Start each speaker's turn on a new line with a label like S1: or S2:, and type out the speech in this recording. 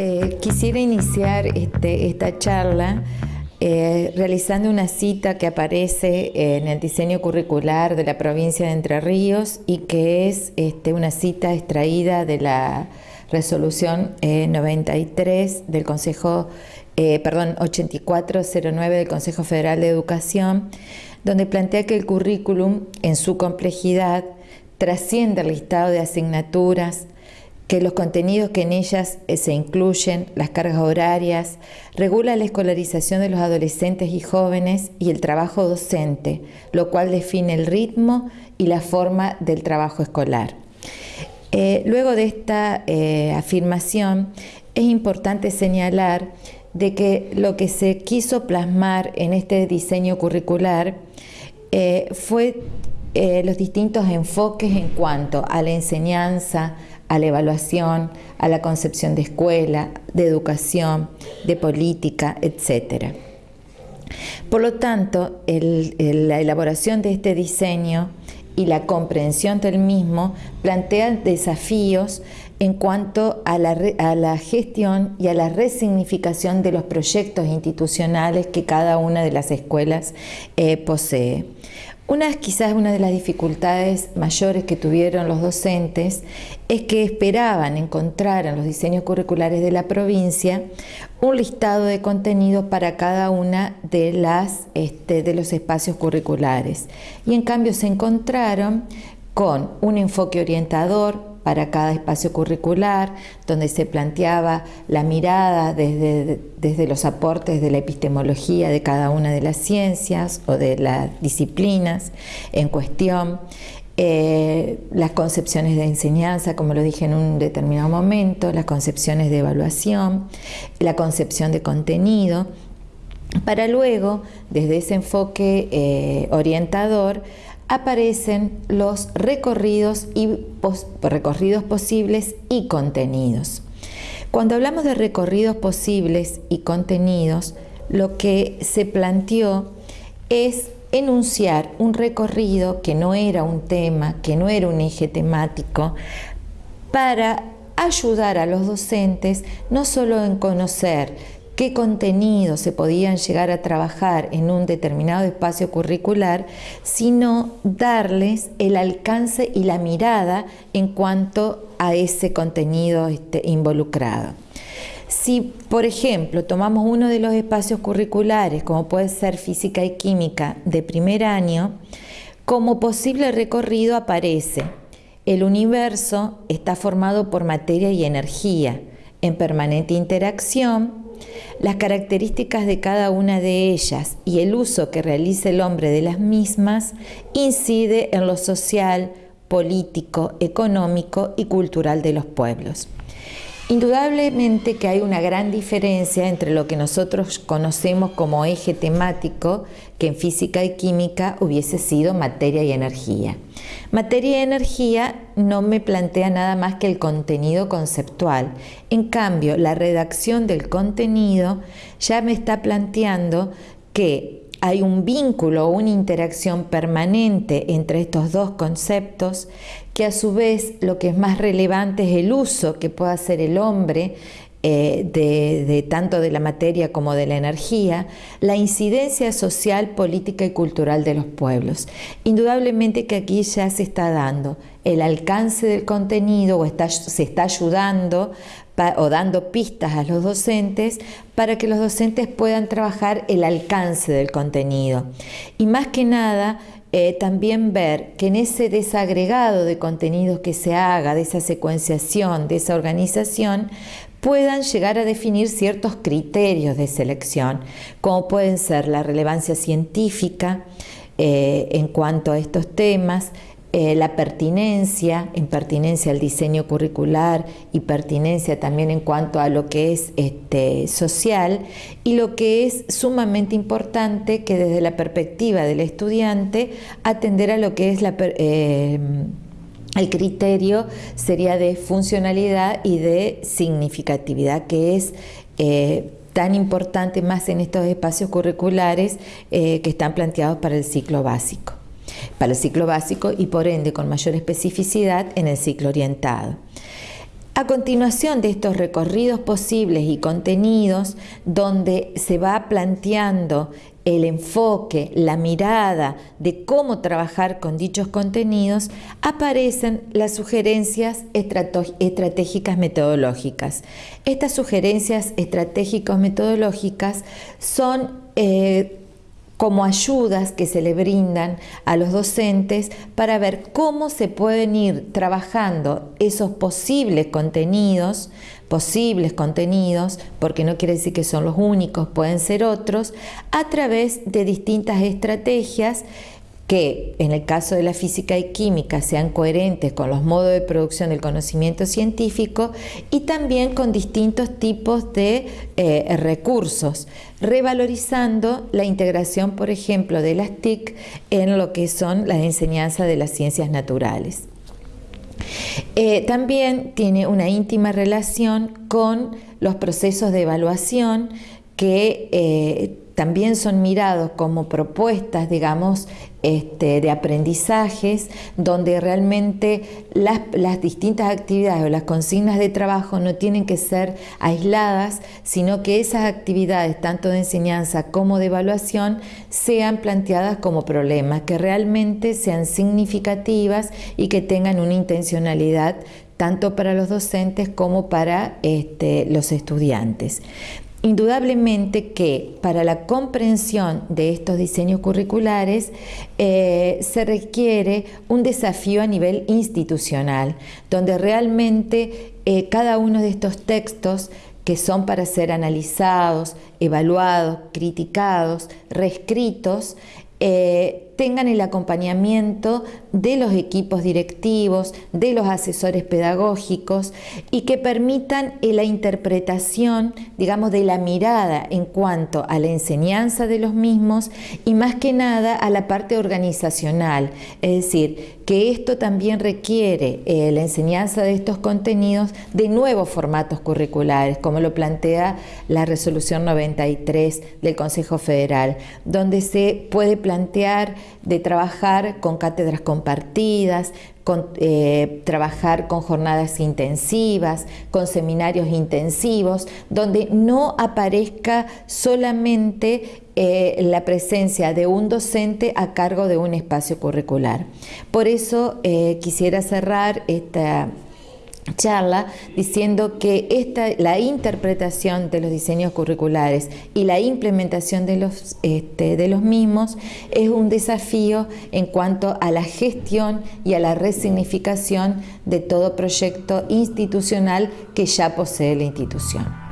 S1: Eh, quisiera iniciar este, esta charla eh, realizando una cita que aparece en el diseño curricular de la provincia de Entre Ríos y que es este, una cita extraída de la resolución 93 eh, del Consejo, perdón, 8409 del Consejo Federal de Educación, donde plantea que el currículum en su complejidad trasciende el listado de asignaturas, que los contenidos que en ellas eh, se incluyen, las cargas horarias, regula la escolarización de los adolescentes y jóvenes y el trabajo docente, lo cual define el ritmo y la forma del trabajo escolar. Eh, luego de esta eh, afirmación, es importante señalar de que lo que se quiso plasmar en este diseño curricular fue los distintos enfoques en cuanto a la enseñanza, a la evaluación, a la concepción de escuela, de educación, de política, etc. Por lo tanto, la elaboración de este diseño y la comprensión del mismo plantean desafíos en cuanto a la, gestión y a la resignificación de los proyectos institucionales que cada una de las escuelas eh, posee. Una, quizás una de las dificultades mayores que tuvieron los docentes es que esperaban encontrar en los diseños curriculares de la provincia un listado de contenidos para cada una de, las, este, de los espacios curriculares. Y en cambio se encontraron con un enfoque orientador, para cada espacio curricular, donde se planteaba la mirada desde, desde, los aportes de la epistemología de cada una de las ciencias o de las disciplinas en cuestión, eh, las concepciones de enseñanza, como lo dije en un determinado momento, las concepciones de evaluación, la concepción de contenido, para luego, desde ese enfoque eh, orientador, aparecen los recorridos, y recorridos posibles y contenidos. Cuando hablamos de recorridos posibles y contenidos, lo que se planteó es enunciar un recorrido que no era un tema, que no era un eje temático, para ayudar a los docentes no solo en conocer qué contenidos se podían llegar a trabajar en un determinado espacio curricular, sino darles el alcance y la mirada en cuanto a ese contenido este, involucrado. Si, por ejemplo, tomamos uno de los espacios curriculares, como puede ser física y química de primer año, como posible recorrido aparece el universo está formado por materia y energía en permanente interacción las características de cada una de ellas y el uso que realiza el hombre de las mismas incide en lo social, político, económico y cultural de los pueblos. Indudablemente que hay una gran diferencia entre lo que nosotros conocemos como eje temático, que en física y química hubiese sido materia y energía. Materia y energía no me plantea nada más que el contenido conceptual. En cambio, la redacción del contenido ya me está planteando que hay un vínculo, una interacción permanente entre estos dos conceptos, que a su vez lo que es más relevante es el uso que pueda hacer el hombre eh, de, tanto de la materia como de la energía, la incidencia social, política y cultural de los pueblos. Indudablemente que aquí ya se está dando el alcance del contenido o se está ayudando o dando pistas a los docentes para que los docentes puedan trabajar el alcance del contenido. Y más que nada, eh, también ver que en ese desagregado de contenidos que se haga, de esa secuenciación, de esa organización, puedan llegar a definir ciertos criterios de selección, como pueden ser la relevancia científica eh, en cuanto a estos temas, eh, la pertinencia, en pertinencia al diseño curricular y pertinencia también en cuanto a lo que es este, social y lo que es sumamente importante que desde la perspectiva del estudiante atender a lo que es la... Eh, el criterio sería de funcionalidad y de significatividad, que es eh, tan importante más en estos espacios curriculares que están planteados para el ciclo básico para el ciclo básico y por ende con mayor especificidad en el ciclo orientado. A continuación de estos recorridos posibles y contenidos, donde se va planteando el enfoque, la mirada de cómo trabajar con dichos contenidos, aparecen las sugerencias estratégicas metodológicas. Estas sugerencias estratégicas metodológicas son eh, como ayudas que se le brindan a los docentes para ver cómo se pueden ir trabajando esos posibles contenidos, posibles contenidos, porque no quiere decir que son los únicos, pueden ser otros, a través de distintas estrategias que en el caso de la física y química sean coherentes con los modos de producción del conocimiento científico y también con distintos tipos de eh, recursos, revalorizando la integración, por ejemplo, de las TIC en lo que son las enseñanzas de las ciencias naturales. Eh, también tiene una íntima relación con los procesos de evaluación que eh, también son mirados como propuestas, digamos, este, de aprendizajes, donde realmente las, distintas actividades o las consignas de trabajo no tienen que ser aisladas, sino que esas actividades, tanto de enseñanza como de evaluación, sean planteadas como problemas, que realmente sean significativas y que tengan una intencionalidad tanto para los docentes como para este, los estudiantes. Indudablemente que para la comprensión de estos diseños curriculares eh, se requiere un desafío a nivel institucional, donde realmente eh, cada uno de estos textos que son para ser analizados, evaluados, criticados, reescritos, eh, tengan el acompañamiento de los equipos directivos, de los asesores pedagógicos y que permitan la interpretación, digamos, de la mirada en cuanto a la enseñanza de los mismos y más que nada a la parte organizacional, es decir, que esto también requiere eh, la enseñanza de estos contenidos de nuevos formatos curriculares, como lo plantea la resolución 93 del Consejo Federal, donde se puede plantear de trabajar con cátedras compartidas, eh, trabajar con jornadas intensivas, con seminarios intensivos, donde no aparezca solamente eh, la presencia de un docente a cargo de un espacio curricular. Por eso eh, quisiera cerrar esta charla diciendo que esta, la interpretación de los diseños curriculares y la implementación de los, este, de los mismos es un desafío en cuanto a la gestión y a la resignificación de todo proyecto institucional que ya posee la institución.